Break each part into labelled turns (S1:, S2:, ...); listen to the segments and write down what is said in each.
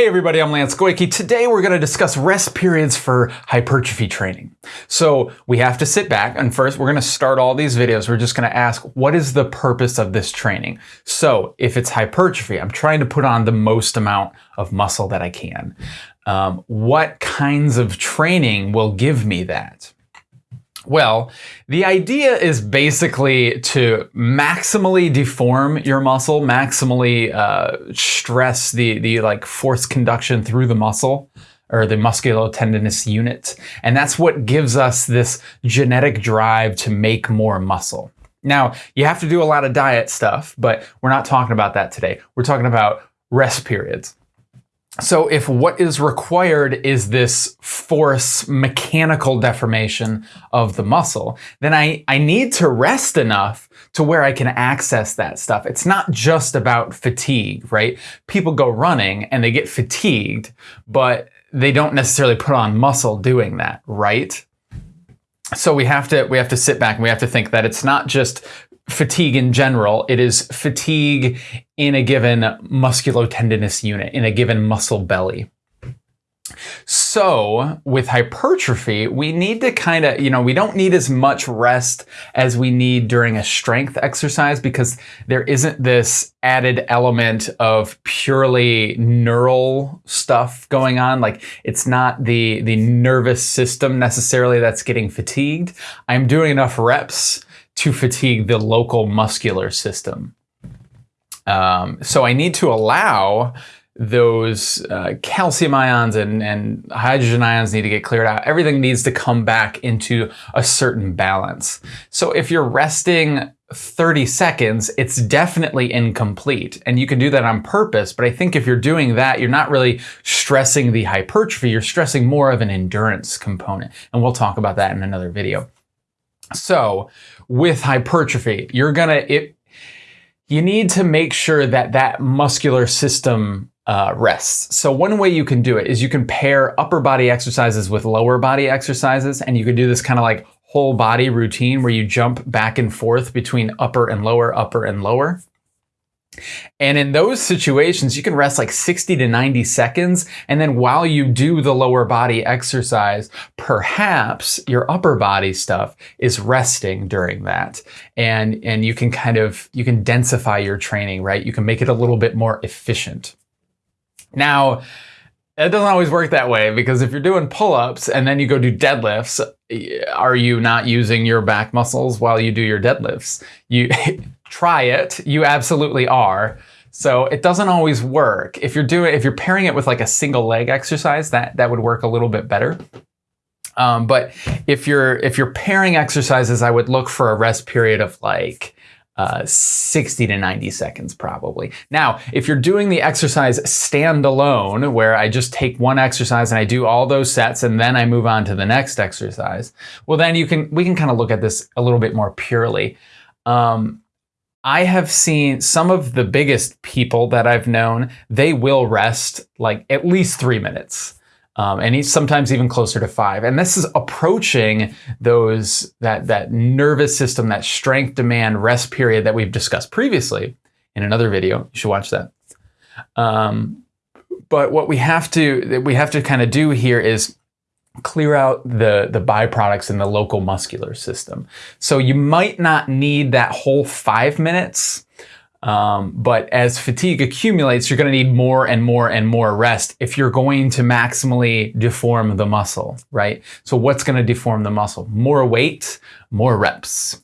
S1: Hey everybody, I'm Lance Goyke. Today we're going to discuss rest periods for hypertrophy training. So we have to sit back and first we're going to start all these videos. We're just going to ask, what is the purpose of this training? So if it's hypertrophy, I'm trying to put on the most amount of muscle that I can. Um, what kinds of training will give me that? Well, the idea is basically to maximally deform your muscle, maximally uh, stress the, the like force conduction through the muscle or the musculotendinous unit. And that's what gives us this genetic drive to make more muscle. Now, you have to do a lot of diet stuff, but we're not talking about that today. We're talking about rest periods. So if what is required is this force mechanical deformation of the muscle, then I, I need to rest enough to where I can access that stuff. It's not just about fatigue, right? People go running and they get fatigued, but they don't necessarily put on muscle doing that, right? So we have to we have to sit back and we have to think that it's not just fatigue in general. It is fatigue in a given musculotendinous unit, in a given muscle belly. So with hypertrophy, we need to kind of, you know, we don't need as much rest as we need during a strength exercise because there isn't this added element of purely neural stuff going on. Like it's not the, the nervous system necessarily that's getting fatigued. I'm doing enough reps to fatigue the local muscular system. Um, so I need to allow those uh, calcium ions and, and hydrogen ions need to get cleared out. Everything needs to come back into a certain balance. So if you're resting 30 seconds, it's definitely incomplete. And you can do that on purpose. But I think if you're doing that, you're not really stressing the hypertrophy. You're stressing more of an endurance component. And we'll talk about that in another video. So with hypertrophy, you're gonna, it, you need to make sure that that muscular system uh, rests. So one way you can do it is you can pair upper body exercises with lower body exercises, and you can do this kind of like whole body routine where you jump back and forth between upper and lower, upper and lower. And in those situations, you can rest like 60 to 90 seconds. And then while you do the lower body exercise, perhaps your upper body stuff is resting during that. And, and you can kind of, you can densify your training, right? You can make it a little bit more efficient. Now, it doesn't always work that way because if you're doing pull-ups and then you go do deadlifts, are you not using your back muscles while you do your deadlifts? You try it. You absolutely are. So it doesn't always work. If you're doing, if you're pairing it with like a single leg exercise, that that would work a little bit better. Um, but if you're if you're pairing exercises, I would look for a rest period of like uh, 60 to 90 seconds probably. Now, if you're doing the exercise standalone, where I just take one exercise and I do all those sets and then I move on to the next exercise, well then you can we can kind of look at this a little bit more purely. Um, I have seen some of the biggest people that I've known, they will rest like at least three minutes. Um, and sometimes even closer to five. And this is approaching those that that nervous system, that strength demand rest period that we've discussed previously in another video. You should watch that. Um, but what we have to we have to kind of do here is clear out the, the byproducts in the local muscular system. So you might not need that whole five minutes, um, but as fatigue accumulates, you're going to need more and more and more rest if you're going to maximally deform the muscle, right? So what's going to deform the muscle? More weight, more reps.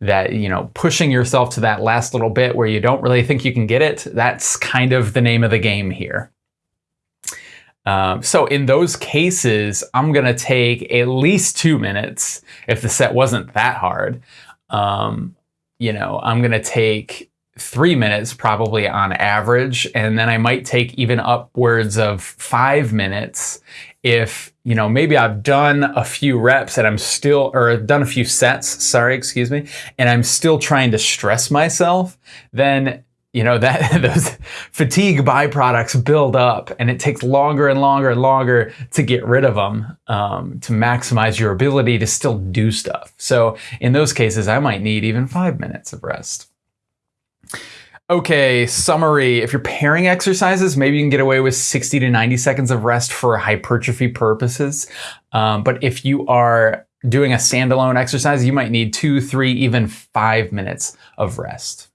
S1: That, you know, pushing yourself to that last little bit where you don't really think you can get it, that's kind of the name of the game here. Um, so in those cases, I'm going to take at least two minutes if the set wasn't that hard. Um, you know, I'm going to take three minutes probably on average, and then I might take even upwards of five minutes if, you know, maybe I've done a few reps and I'm still, or done a few sets, sorry, excuse me, and I'm still trying to stress myself, then you know, that those fatigue byproducts build up and it takes longer and longer and longer to get rid of them um, to maximize your ability to still do stuff. So in those cases, I might need even five minutes of rest. Okay, summary. If you're pairing exercises, maybe you can get away with 60 to 90 seconds of rest for hypertrophy purposes. Um, but if you are doing a standalone exercise, you might need two, three, even five minutes of rest.